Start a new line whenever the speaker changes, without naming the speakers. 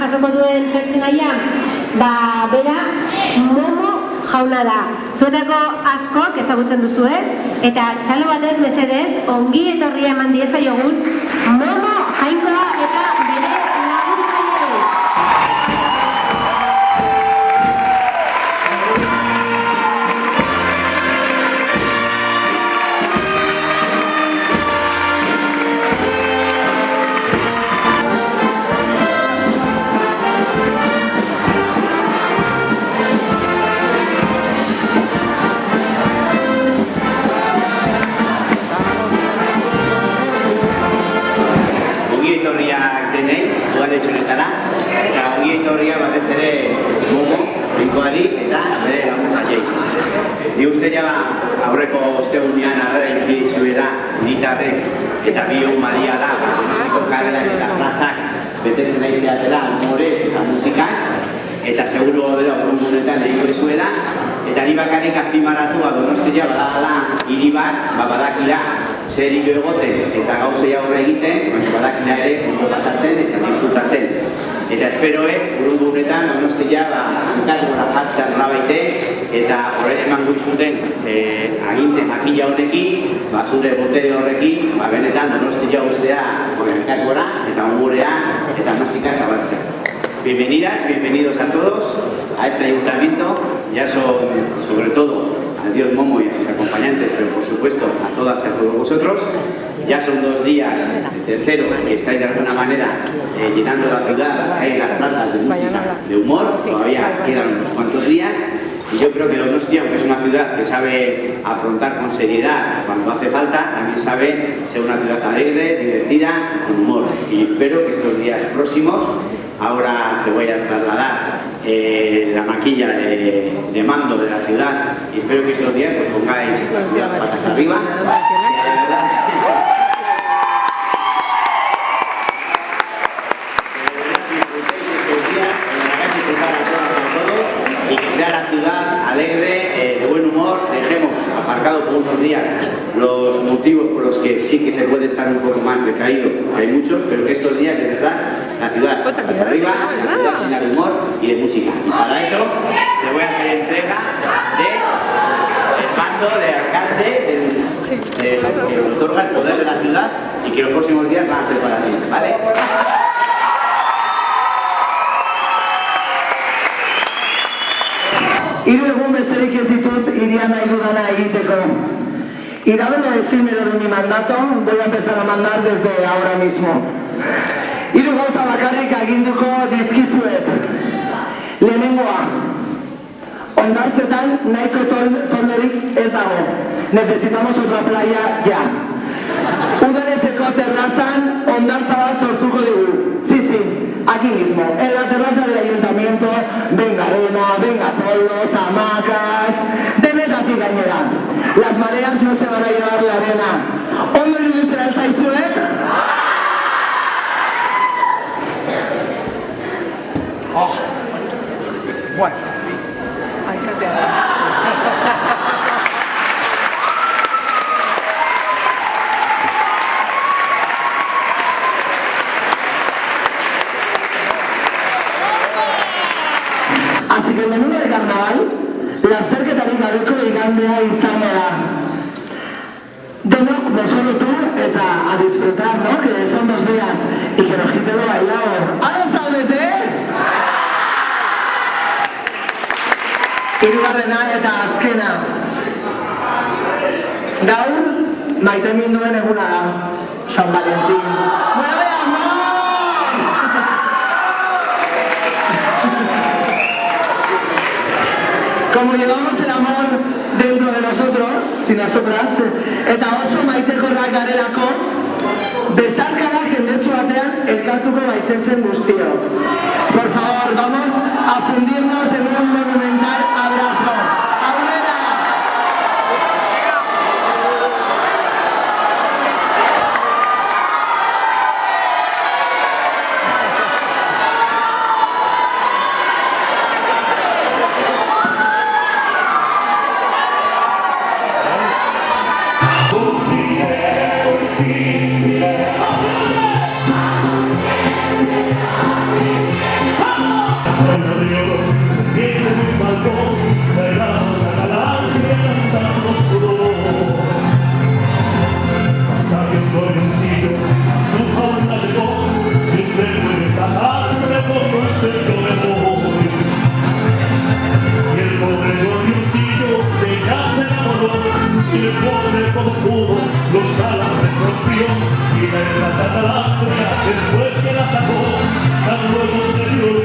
jasoko duen pertsonaia, ba, bera, momo jauna da. Zuetako askok ezagutzen duzu, Eta txalo batez mesedez, ongi etorria eman dieza jogun, momo jainkoa eta
binkoari eta bere laguntzailei. Ni uste ja aurreko ostegunean agerrentzi zuera militarrek eta bi egun maria karrerak eta plazak betetzen nahi zeatela, humorez eta musikaz, eta seguru dela urrungunetan egingo zuela, eta ni bakarrik azpimarratu ba, Donostia badala hiri bat, ba, badakila zer hilo egoten eta gauzei aurre egiten, baina ere ondo pasatzen eta disfrutatzen. Eta esperoek, urungu honetan, donostia, ba, hankasgora jartzen nabaite, eta horren eman zuten eh, aginte makila honekin, ba, zure botere horrekin, ba, benetan donostia ustea hankasgora, eta ongurea, eta musika zabaltzea. Bienvenidas, bienvenidos a todos a este ayuntamiento. Ya son, sobre todo, a Dios Momo y a sus acompañantes, pero por supuesto a todas y a todos vosotros. Ya son dos días, el tercero, que estáis de alguna manera eh, llenando la ciudad, las calles, las plazas de música, de humor. Todavía quedan unos cuantos días. Y yo creo que Donostia, aunque es una ciudad que sabe afrontar con seriedad cuando hace falta, también sabe ser una ciudad alegre, divertida, con humor. Y espero que estos días próximos, ahora te voy a trasladar eh, la maquilla de, de mando de la ciudad y espero que estos días pues pongáis las ciudad patas arriba. Que verdad- sea la ciudad alegre, eh, de buen humor, dejemos aparcado por unos días los motivos por los que sí que se puede estar un poco más decaído, hay muchos, pero que estos días de verdad la ciudad patas arriba, la ciudad llena de humor y de música. Y para eso te voy a hacer entrega de el mando de alcalde del- de que otorga el poder de la ciudad y que los próximos días van a ser para ti, ¿vale?
Besterik ez ditut iria nahi dudana egiteko. Dado lo efímero de mi mandato, voy a empezar a mandar desde ahora mismo. Hiru gauza bakarrik aginduko dizkizuet. Lehenengoa, ondartzetan nahiko tolderik ez dago. Necesitamos otra playa ya. Udaletxeko terrazan bolos, hamacas, de neta ti gainera. Las mareas no se van a llevar la arena. Ondo iruditzen ez zaizue? Oh.
Bueno.
Ay, qué el menú de carnaval, lasterketarik gabeko igandea izango da. Denok, no solo tú, eta a disfrutar, ¿no? Que son dos días y que nos quite lo bailado. ¿Ahora zaudete? Hirugarrena eta azkena. Gaur, maite minduen eguna da. San Valentín. Nosotras, eta oso maitekorrak garelako, besarkara jendetsu batean elkartuko baitezen guztio. Por favor, vamos a fundirnos en un monumental y
la
plata después que la sacó, tan luego se dio.